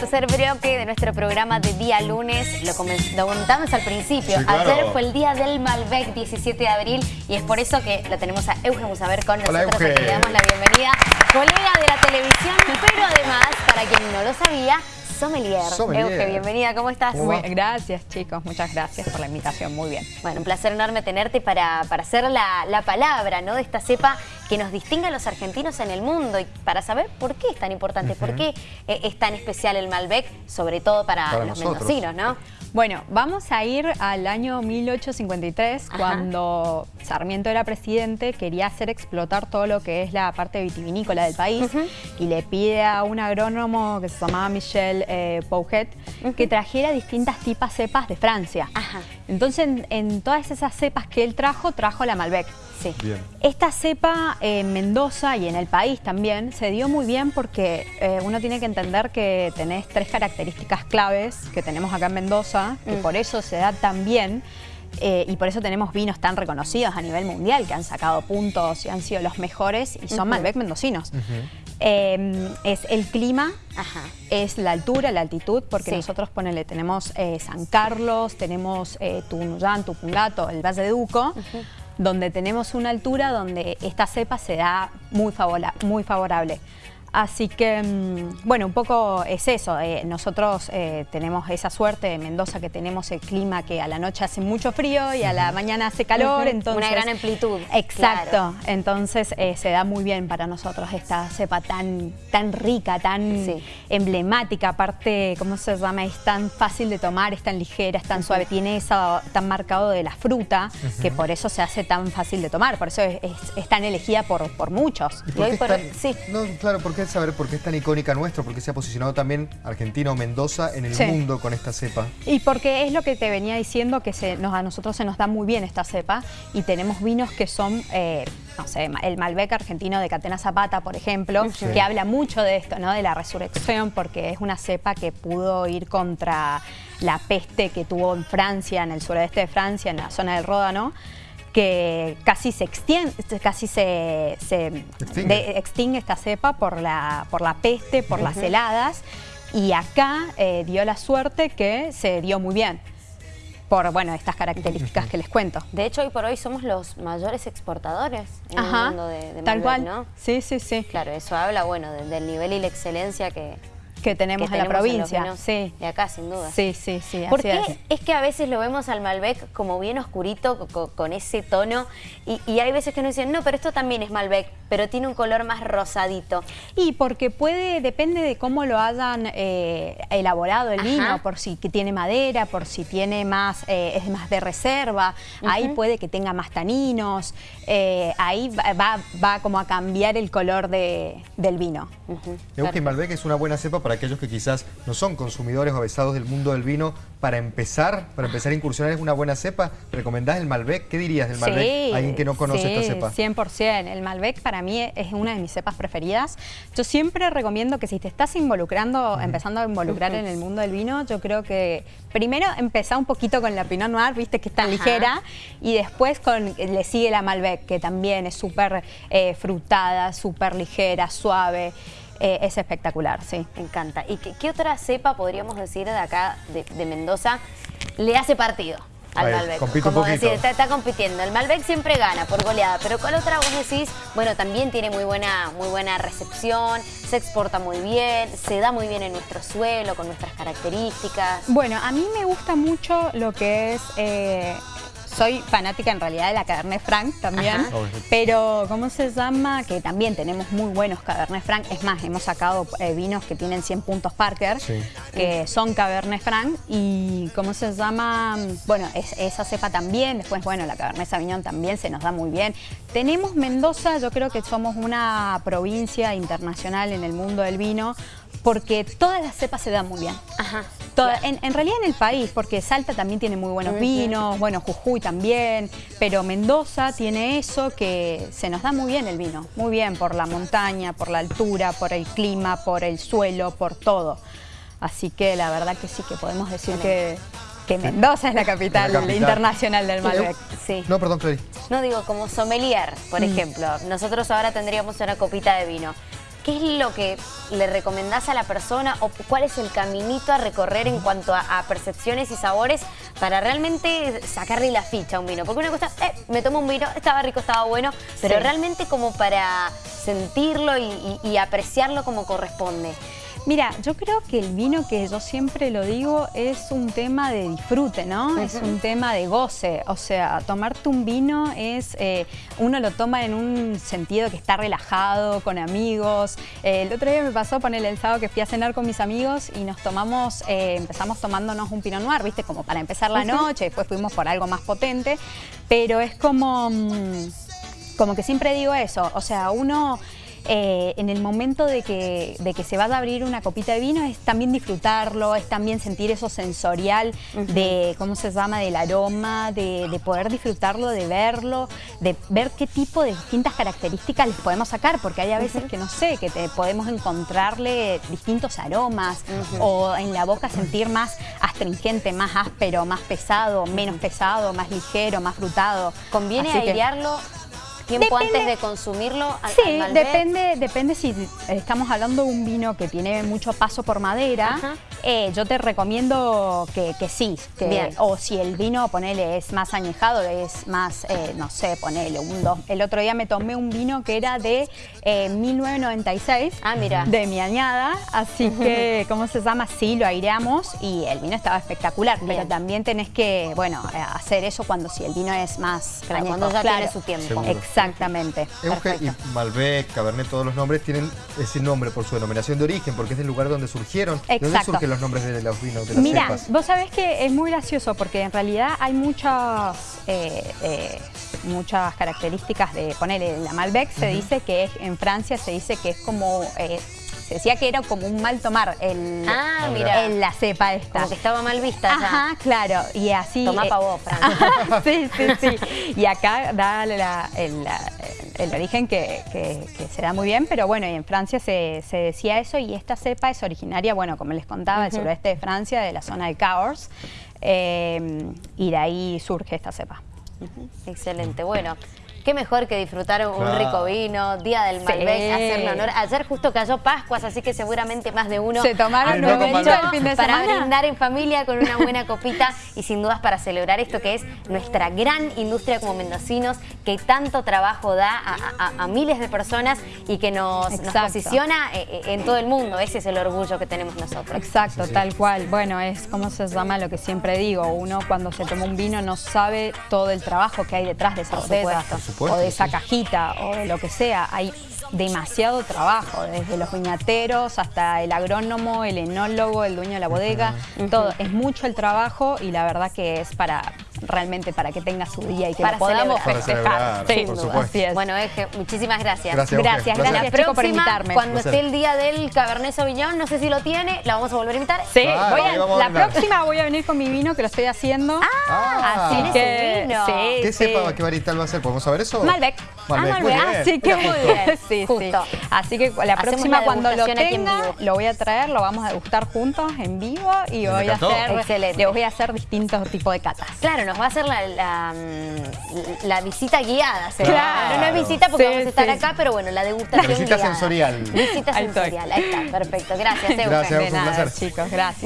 tercer bloque de nuestro programa de día lunes. Lo, comentamos al principio. Ayer fue el día del Malbec, 17 de abril, y es por eso que lo tenemos a Eugen Musaber con nosotros. Le damos la bienvenida. Colega de la televisión, pero además, para quien no lo sabía, Sommelier. Euge, bienvenida, ¿cómo estás? Muy, gracias chicos, muchas gracias por la invitación, muy bien. Bueno, un placer enorme tenerte para, para hacer la, palabra ¿no? de esta cepa que nos distingue a los argentinos en el mundo y para saber por qué es tan importante, por qué eh, es tan especial el Malbec, sobre todo para, los mendocinos, ¿no? Bueno, vamos a ir al año 1853, cuando Sarmiento era presidente, quería hacer explotar todo lo que es la parte vitivinícola del país y le pide a un agrónomo que se llamaba Michel eh, Pouget que trajera distintas tipas cepas de Francia. Entonces, en, todas esas cepas que él trajo, trajo la Malbec. Sí. Esta cepa en Mendoza y en el país también se dio muy bien porque eh, uno tiene que entender que tenés tres características claves que tenemos acá en Mendoza, que mm. por eso se da tan bien. Eh, y por eso tenemos vinos tan reconocidos a nivel mundial que han sacado puntos y han sido los mejores y son Malbec mendocinos. Em, es el clima, es la altura, la altitud, porque nosotros ponele, tenemos eh, San Carlos, tenemos eh, Tunuyán, Tupungato, el Valle de Duco, donde tenemos una altura donde esta cepa se da muy, muy favorable. Así que, mm, bueno, un poco es eso. Eh, nosotros eh, tenemos esa suerte de Mendoza que tenemos el clima que a la noche hace mucho frío y a la mañana hace calor. entonces, Una gran amplitud. Exacto. Entonces eh, se da muy bien para nosotros esta cepa tan, tan rica, tan emblemática. Aparte, ¿cómo se llama? Es tan fácil de tomar, es tan ligera, es tan suave. Tiene eso tan marcado de la fruta que por eso se hace tan fácil de tomar. Por eso es, tan elegida por, por muchos. sí. No, claro, porque saber por qué es tan icónica nuestro, porque se ha posicionado también Argentina o Mendoza en el mundo con esta cepa. Y porque es lo que te venía diciendo, que se, nos, a nosotros se nos da muy bien esta cepa y tenemos vinos que son... Eh, no sé, el Malbec argentino de Catena Zapata, por ejemplo, que habla mucho de esto, ¿no? De la resurrección, porque es una cepa que pudo ir contra la peste que tuvo en Francia, en el suroeste de Francia, en la zona del Ródano que casi se extiende, casi se, extingue. esta cepa por la, por la peste, por las heladas, y acá eh, dio la suerte que se dio muy bien por bueno estas características que les cuento. De hecho, hoy por hoy somos los mayores exportadores en el mundo de, de tal cual. ¿no? Sí, sí, sí. Claro, eso habla bueno del nivel y la excelencia que, que tenemos en la provincia. sí. De acá, sin duda. Sí, sí, sí. ¿Por qué es. que a veces lo vemos al Malbec como bien oscurito, con, ese tono, y, hay veces que nos dicen, no, pero esto también es Malbec, pero tiene un color más rosadito? Y porque puede, depende de cómo lo hayan eh, elaborado el vino, por si tiene madera, por si tiene más, eh, es más de reserva, ahí puede que tenga más taninos, eh, ahí va, va, como a cambiar el color de, del vino. Uh Malbec es una buena cepa para aquellos que quizás no son consumidores o avesados del mundo del vino, para empezar, para empezar a incursionar es una buena cepa. ¿Recomendás el Malbec? ¿Qué dirías del Malbec a alguien que no conoce esta cepa? 100%. El Malbec para mí es una de mis cepas preferidas. Yo siempre recomiendo que si te estás involucrando, empezando a involucrar en el mundo del vino, yo creo que primero empezar un poquito con la Pinot Noir, viste que es tan ligera, y después con, le sigue la Malbec, que también es súper eh, frutada, súper ligera, suave. Eh, es espectacular, sí. Me encanta. ¿Y qué, otra cepa podríamos decir de acá, de, Mendoza, le hace partido? al Malbec. Como decir, está, compitiendo. El Malbec siempre gana por goleada, pero ¿cuál otra vos decís? Bueno, también tiene muy buena, muy buena recepción, se exporta muy bien, se da muy bien en nuestro suelo, con nuestras características. Bueno, a mí me gusta mucho lo que es eh, soy fanática en realidad de la Cabernet Franc también, pero ¿cómo se llama? Que también tenemos muy buenos Cabernet Franc. Es más, hemos sacado eh, vinos que tienen 100 puntos Parker, que son Cabernet Franc. Y ¿cómo se llama? Bueno, esa cepa también. Después, bueno, la Cabernet Sauvignon también se nos da muy bien. Tenemos Mendoza, yo creo que somos una provincia internacional en el mundo del vino, porque todas las cepas se dan muy bien. Ajá. En, realidad en el país, porque Salta también tiene muy buenos vinos, bueno, Jujuy también, pero Mendoza tiene eso que se nos da muy bien el vino, muy bien por la montaña, por la altura, por el clima, por el suelo, por todo. Así que la verdad que sí que podemos decir que, que Mendoza es la capital, internacional del Malbec. Sí. No, perdón, Clary. No digo, como sommelier, por mm. ejemplo. Nosotros ahora tendríamos una copita de vino. ¿Qué es lo que le recomendás a la persona o cuál es el caminito a recorrer en cuanto a, percepciones y sabores para realmente sacarle la ficha a un vino? Porque una cosa, eh, me tomo un vino, estaba rico, estaba bueno, pero realmente como para sentirlo y apreciarlo como corresponde. Mira, yo creo que el vino, que yo siempre lo digo, es un tema de disfrute, ¿no? Es un tema de goce. O sea, tomarte un vino es, eh, uno lo toma en un sentido que está relajado, con amigos. Eh, el otro día me pasó ponerle el sábado que fui a cenar con mis amigos y nos tomamos, eh, empezamos tomándonos un Pinot Noir, ¿viste? Como para empezar la noche, después fuimos por algo más potente, pero es como, mm, como que siempre digo eso, o sea, uno eh, en el momento de que, de que se va a abrir una copita de vino es también disfrutarlo, es también sentir eso sensorial de, ¿cómo se llama?, del aroma, de, poder disfrutarlo, de verlo, de ver qué tipo de distintas características les podemos sacar, porque hay a veces que no sé, que te podemos encontrarle distintos aromas o en la boca sentir más astringente, más áspero, más pesado, menos pesado, más ligero, más frutado. ¿Conviene airearlo tiempo antes de consumirlo? sí, depende, depende si estamos hablando de un vino que tiene mucho paso por madera, eh, yo te recomiendo que, sí. Que, o si el vino, ponele, es más añejado, es más, eh, no sé, ponele, un dos. El otro día me tomé un vino que era de 1996. Eh, ah, mira. De mi añada, así que, ¿cómo se llama? Sí, lo aireamos y el vino estaba espectacular, pero también tenés que, bueno, hacer eso cuando si el vino es más Cuando ya tiene su tiempo. Exactamente. Euge y Malbec, Cabernet, todos los nombres tienen ese nombre por su denominación de origen, porque es el lugar donde surgieron. Exacto. ¿Dónde surgen los nombres de los vinos, de las Mira, vos sabés que es muy gracioso porque en realidad hay muchas, eh, eh, muchas características de, ponerle la Malbec, se dice que es, en Francia se dice que es como... Eh, se decía que era como un mal tomar el, ah, mira. la cepa esta. Como que estaba mal vista Ajá, claro. Y así... Toma pa' vos, sí, sí, sí. Y acá da el, origen que, se da muy bien, pero bueno, y en Francia se, decía eso y esta cepa es originaria, bueno, como les contaba, del suroeste de Francia, de la zona de Cahors, eh, y de ahí surge esta cepa. Excelente, bueno qué mejor que disfrutar un rico vino, Día del Malbec, hacerle honor. Ayer justo cayó Pascuas, así que seguramente más de uno se tomaron el fin de para brindar en familia con una buena copita y sin dudas para celebrar esto que es nuestra gran industria como mendocinos, que tanto trabajo da a, miles de personas y que nos, posiciona eh, eh, en todo el mundo. Ese es el orgullo que tenemos nosotros. Exacto, tal cual. Bueno, es como se llama lo que siempre digo. Uno cuando se toma un vino no sabe todo el trabajo que hay detrás de esa botella o de esa cajita o de lo que sea. Hay demasiado trabajo, desde los viñateros hasta el agrónomo, el enólogo, el dueño de la bodega, todo. Es mucho el trabajo y la verdad que es para realmente para que tenga su día y que para podamos festejar. Bueno, Eje, muchísimas gracias. Gracias, gracias, gracias, gracias por invitarme. Cuando esté el día del Cabernet Sauvignon, no sé si lo tiene, la vamos a volver a invitar. Sí, la próxima voy a venir con mi vino que lo estoy haciendo. Ah, así que vino. Sí, ¿Qué cepa, qué varietal va a ser? ¿Podemos saber eso? Malbec. Malbec. Ah, Malbec. Así que muy bien. Sí, Justo. Así que la próxima cuando lo tenga, lo voy a traer, lo vamos a degustar juntos en vivo y voy a hacer, le voy a hacer distintos tipos de catas. Claro, nos va a hacer la, mm, la, visita guiada. Claro. No, es visita porque vamos a estar acá, pero bueno, la degustación Visita sensorial. Visita sensorial, ahí está, perfecto. Gracias, Gracias, un placer. chicos, gracias.